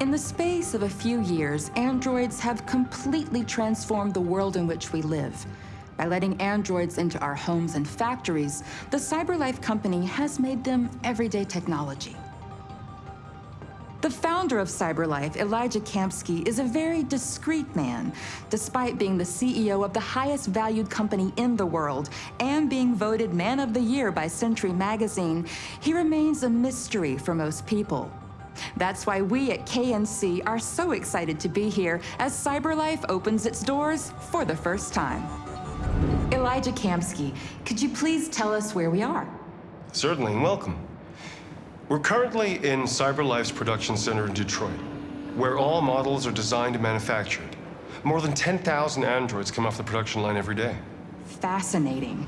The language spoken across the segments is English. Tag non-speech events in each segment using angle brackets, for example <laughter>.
In the space of a few years, androids have completely transformed the world in which we live. By letting androids into our homes and factories, the CyberLife company has made them everyday technology. The founder of CyberLife, Elijah Kamski, is a very discreet man. Despite being the CEO of the highest valued company in the world and being voted Man of the Year by Century Magazine, he remains a mystery for most people. That's why we at KNC are so excited to be here as CyberLife opens its doors for the first time. Elijah Kamski, could you please tell us where we are? Certainly, and welcome. We're currently in CyberLife's production center in Detroit, where all models are designed and manufactured. More than 10,000 androids come off the production line every day. Fascinating.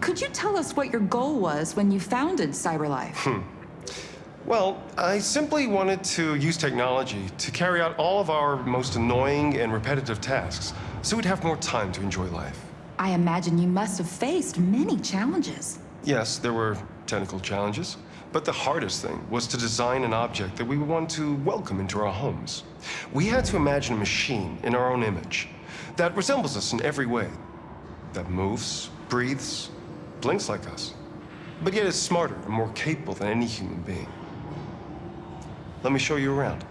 Could you tell us what your goal was when you founded CyberLife? Hmm. Well, I simply wanted to use technology to carry out all of our most annoying and repetitive tasks, so we'd have more time to enjoy life. I imagine you must have faced many challenges. Yes, there were technical challenges, but the hardest thing was to design an object that we would want to welcome into our homes. We had to imagine a machine in our own image that resembles us in every way, that moves, breathes, blinks like us, but yet is smarter and more capable than any human being. Let me show you around.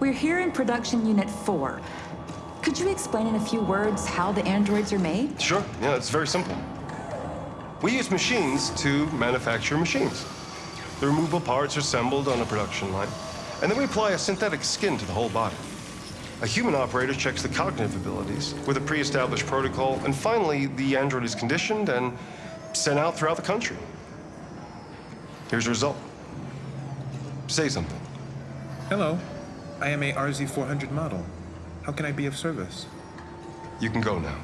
We're here in production unit 4. Could you explain in a few words how the androids are made? Sure, yeah, it's very simple. We use machines to manufacture machines. The removable parts are assembled on a production line, and then we apply a synthetic skin to the whole body. A human operator checks the cognitive abilities with a pre-established protocol, and finally, the android is conditioned and sent out throughout the country. Here's the result. Say something. Hello. I am a RZ400 model. How can I be of service? You can go now.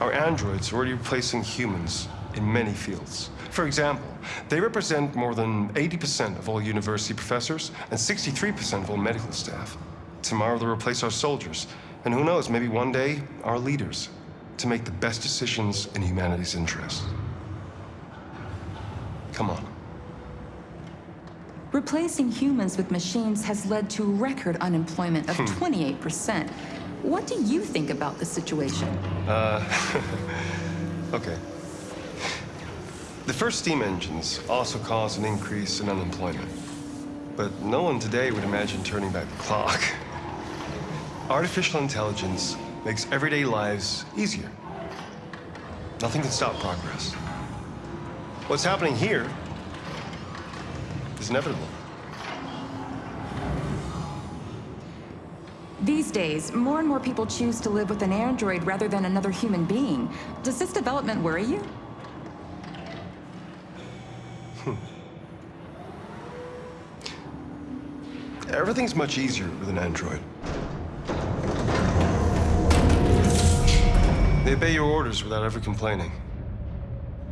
Our androids are already replacing humans in many fields. For example, they represent more than 80% of all university professors and 63% of all medical staff. Tomorrow they'll replace our soldiers, and who knows, maybe one day, our leaders, to make the best decisions in humanity's interest. Come on. Replacing humans with machines has led to record unemployment of 28%. What do you think about the situation? Uh, <laughs> okay. The first steam engines also caused an increase in unemployment. But no one today would imagine turning back the clock. <laughs> Artificial intelligence makes everyday lives easier. Nothing can stop progress. What's happening here is inevitable. These days, more and more people choose to live with an android rather than another human being. Does this development worry you? Hmm. Everything's much easier with an android. They obey your orders without ever complaining.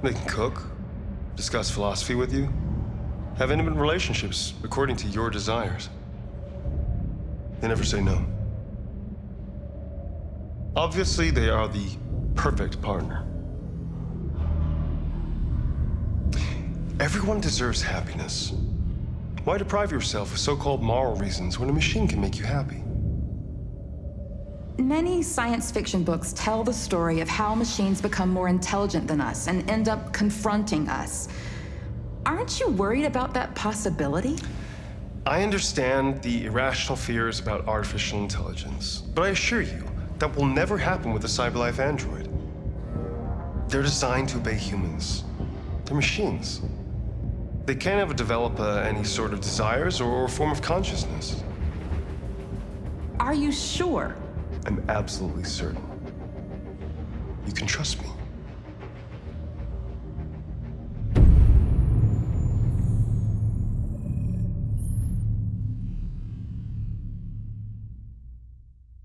They can cook, discuss philosophy with you, have intimate relationships according to your desires. They never say no. Obviously, they are the perfect partner. Everyone deserves happiness. Why deprive yourself of so-called moral reasons when a machine can make you happy? Many science fiction books tell the story of how machines become more intelligent than us and end up confronting us. Aren't you worried about that possibility? I understand the irrational fears about artificial intelligence, but I assure you, that will never happen with a CyberLife android. They're designed to obey humans. They're machines. They can't ever develop uh, any sort of desires or form of consciousness. Are you sure? I'm absolutely certain. You can trust me.